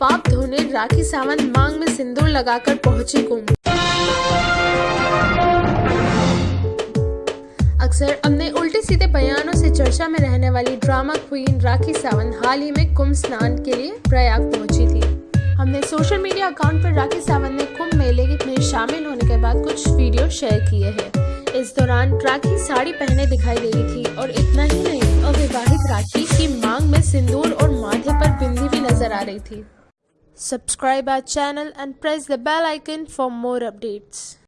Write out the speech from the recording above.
पाप धोने, राखी सावंत मांग में सिंदूर लगाकर पहुँची कुंभ। अक्सर अपने उल्टे सीधे बयानों से चर्चा में रहने वाली ड्रामा क्वीन राखी सावंत हाल ही में कुंभ स्नान के लिए प्रयाग पहुँची थी। हमने सोशल मीडिया अकाउंट पर राखी सावंत ने कुंभ मेले में शामिल होने के बाद कुछ वीडियो शेयर किए हैं। इस दौरान राखी साड़ी पहने दिखाई दे रही थी और इतना ही नहीं, अविवाहित राखी की मांग में सिंदूर और माथे पर बिंदी भी नज़र आ रही थी। Subscribe our channel and press the bell icon for more updates.